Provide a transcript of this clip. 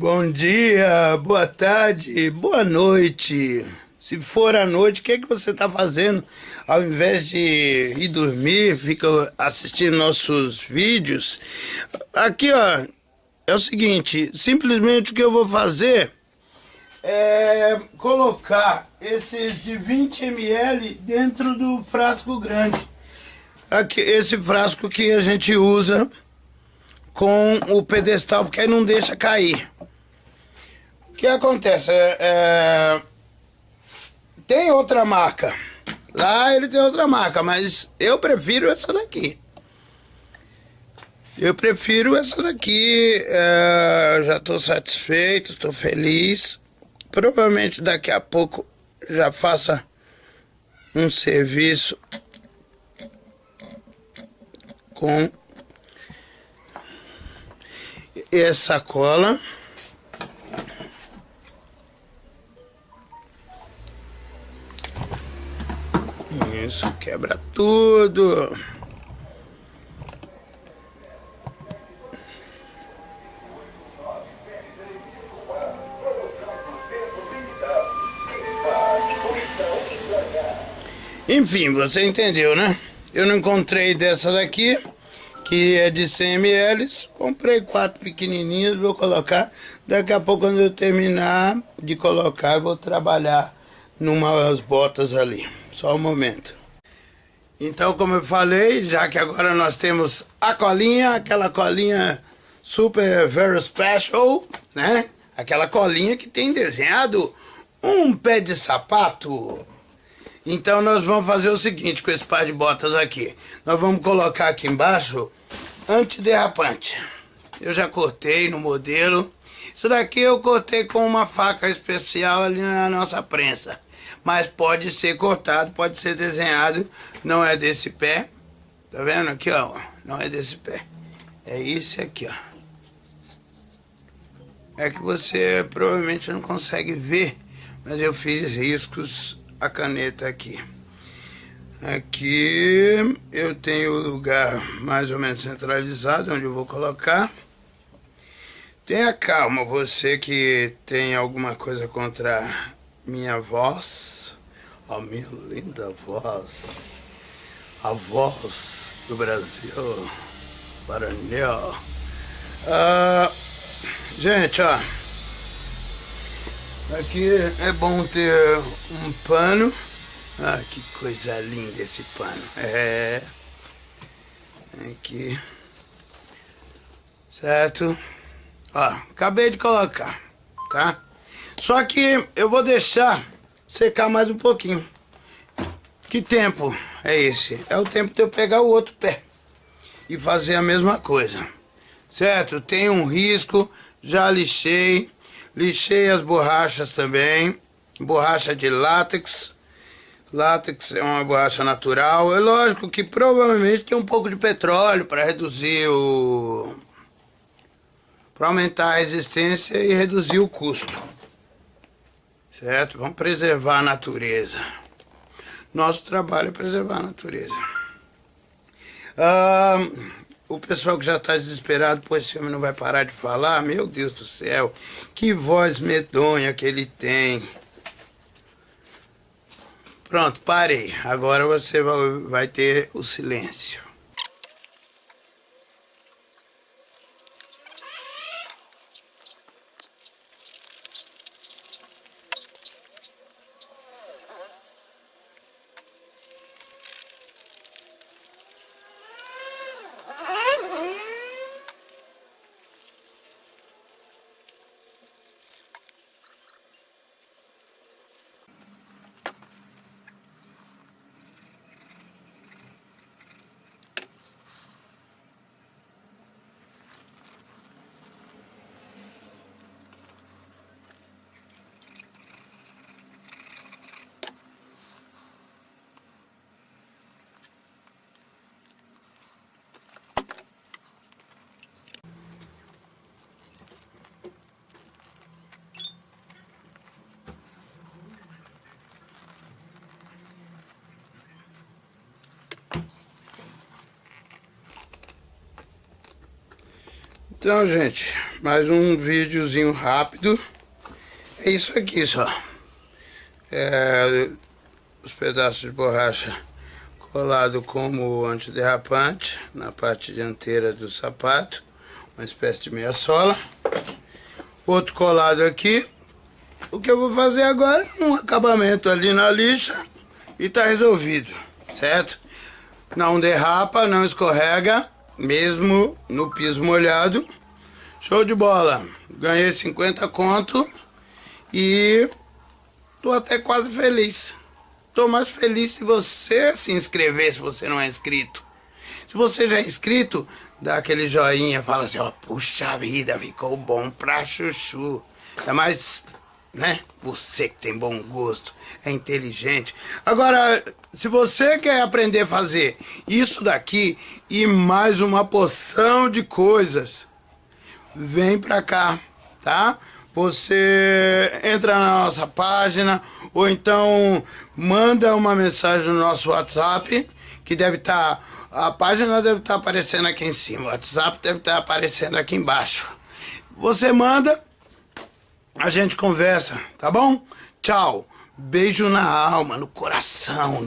Bom dia, boa tarde, boa noite. Se for à noite, o que, é que você está fazendo? Ao invés de ir dormir, fica assistindo nossos vídeos. Aqui, ó, é o seguinte, simplesmente o que eu vou fazer é colocar esses de 20 ml dentro do frasco grande. Aqui, esse frasco que a gente usa com o pedestal, porque aí não deixa cair. Que acontece? É, é, tem outra marca. Lá ele tem outra marca, mas eu prefiro essa daqui. Eu prefiro essa daqui. É, já estou satisfeito, estou feliz. Provavelmente daqui a pouco já faça um serviço com essa cola. Isso, quebra tudo. Enfim, você entendeu, né? Eu não encontrei dessa daqui que é de 100 ml. Comprei quatro pequenininhos, vou colocar. Daqui a pouco, quando eu terminar de colocar, eu vou trabalhar numas botas ali. Só um momento. Então, como eu falei, já que agora nós temos a colinha, aquela colinha super very special, né? Aquela colinha que tem desenhado um pé de sapato. Então nós vamos fazer o seguinte com esse par de botas aqui. Nós vamos colocar aqui embaixo antiderrapante. Eu já cortei no modelo. Isso daqui eu cortei com uma faca especial ali na nossa prensa. Mas pode ser cortado, pode ser desenhado. Não é desse pé. Tá vendo aqui, ó? Não é desse pé. É esse aqui, ó. É que você provavelmente não consegue ver. Mas eu fiz riscos a caneta aqui. Aqui eu tenho o lugar mais ou menos centralizado onde eu vou colocar. Tenha calma, você que tem alguma coisa contra minha voz, a minha linda voz, a voz do Brasil, Maranhão. Ah, gente, ó, aqui é bom ter um pano ah, que coisa linda esse pano. É. Aqui. Certo? Ó, acabei de colocar, tá? Só que eu vou deixar secar mais um pouquinho. Que tempo é esse? É o tempo de eu pegar o outro pé e fazer a mesma coisa. Certo? Tem um risco, já lixei. Lixei as borrachas também. Borracha de látex Látex é uma borracha natural. É lógico que provavelmente tem um pouco de petróleo para reduzir o. para aumentar a resistência e reduzir o custo. Certo? Vamos preservar a natureza. Nosso trabalho é preservar a natureza. Ah, o pessoal que já está desesperado, pois esse homem não vai parar de falar. Meu Deus do céu, que voz medonha que ele tem. Pronto, parei. Agora você vai ter o silêncio. Então, gente, mais um videozinho rápido. É isso aqui só. É, os pedaços de borracha colado como antiderrapante na parte dianteira do sapato, uma espécie de meia sola. Outro colado aqui. O que eu vou fazer agora é um acabamento ali na lixa e tá resolvido, certo? Não derrapa, não escorrega, mesmo no piso molhado. Show de bola. Ganhei 50 conto e tô até quase feliz. Tô mais feliz se você se inscrever, se você não é inscrito. Se você já é inscrito, dá aquele joinha, fala assim, ó, puxa vida, ficou bom pra chuchu. Ainda mais, né, você que tem bom gosto, é inteligente. Agora, se você quer aprender a fazer isso daqui e mais uma porção de coisas, vem pra cá, tá? Você entra na nossa página ou então manda uma mensagem no nosso WhatsApp, que deve estar, tá, a página deve estar tá aparecendo aqui em cima, o WhatsApp deve estar tá aparecendo aqui embaixo. Você manda, a gente conversa, tá bom? Tchau. Beijo na alma, no coração, no